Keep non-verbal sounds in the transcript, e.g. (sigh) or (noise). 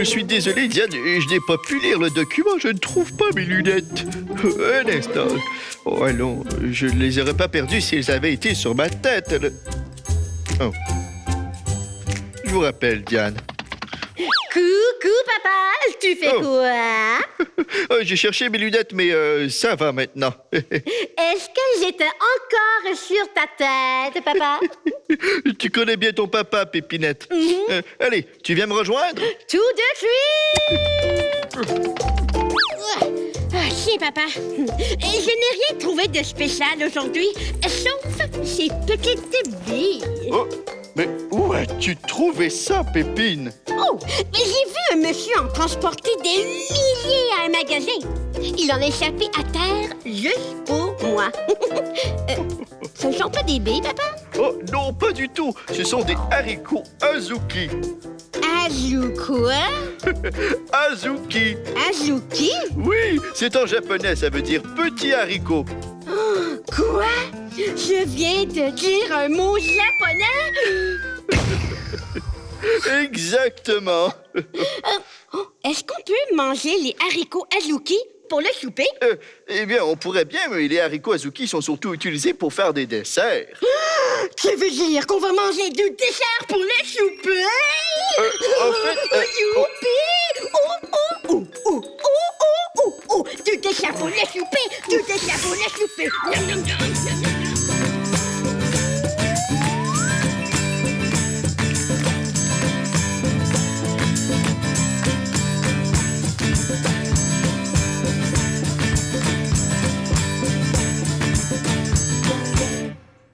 Je suis désolé, Diane, je n'ai pas pu lire le document. Je ne trouve pas mes lunettes. Un instant. Oh, allons, je ne les aurais pas perdues si elles avaient été sur ma tête. Oh. Je vous rappelle, Diane. Coucou, papa! Tu fais Oh. quoi? (laughs) Oh, J'ai cherché mes lunettes, mais euh, ça va maintenant. (laughs) Est-ce qu'elles étaient encore sur ta tête, papa? (laughs) tu connais bien ton papa, Pépinette. Euh, allez, tu viens me rejoindre? Tout de suite! Ah, si, papa. Je n'ai rien trouvé de spécial aujourd'hui, sauf ces petites billes. Oh, mais où as-tu trouvé ça, Pépine? Oh, mais j'ai vu un monsieur en transporter des milliers à un magasin. Il en a échappé à terre juste pour moi. (laughs) Euh, ce ne sont pas des billes, papa? Oh, non, pas du tout. Ce sont des haricots Azuki. Azu quoi? (laughs) Azuki. Azuki? Oui, c'est en japonais, ça veut dire petit haricot. Quoi? Je viens de dire un mot japonais? (laughs) Exactement. Oh, Est-ce qu'on peut manger les haricots azuki pour le souper? Euh, eh bien, on pourrait bien, mais les haricots Azuki sont surtout utilisés pour faire des desserts. (gasps) Tu veux dire qu'on va manger du dessert pour le souper? Euh, en fait, oh, oh! Du dessert pour le souper!